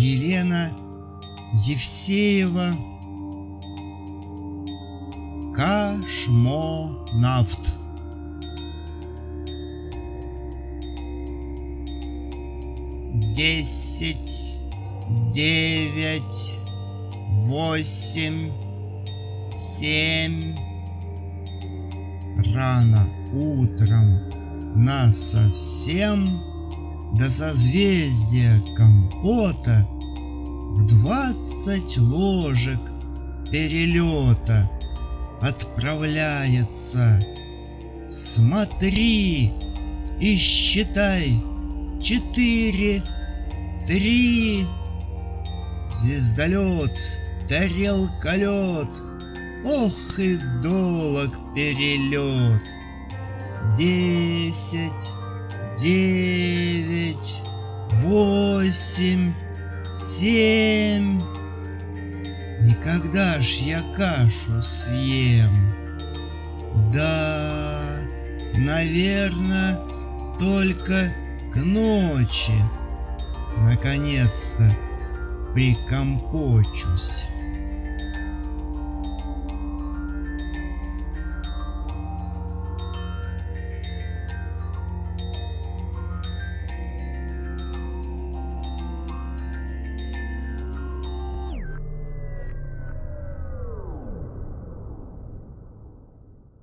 Елена Евсеева Кашмонавт Десять, девять, восемь, семь. Рано утром на совсем до созвездия компота в двадцать ложек перелета отправляется. Смотри и считай четыре, три. Звездолет, тарелколет, ох и долг перелет. Десять, девять, восемь, семь. Никогда ж я кашу съем. Да, наверное, только к ночи наконец-то прикомпочусь.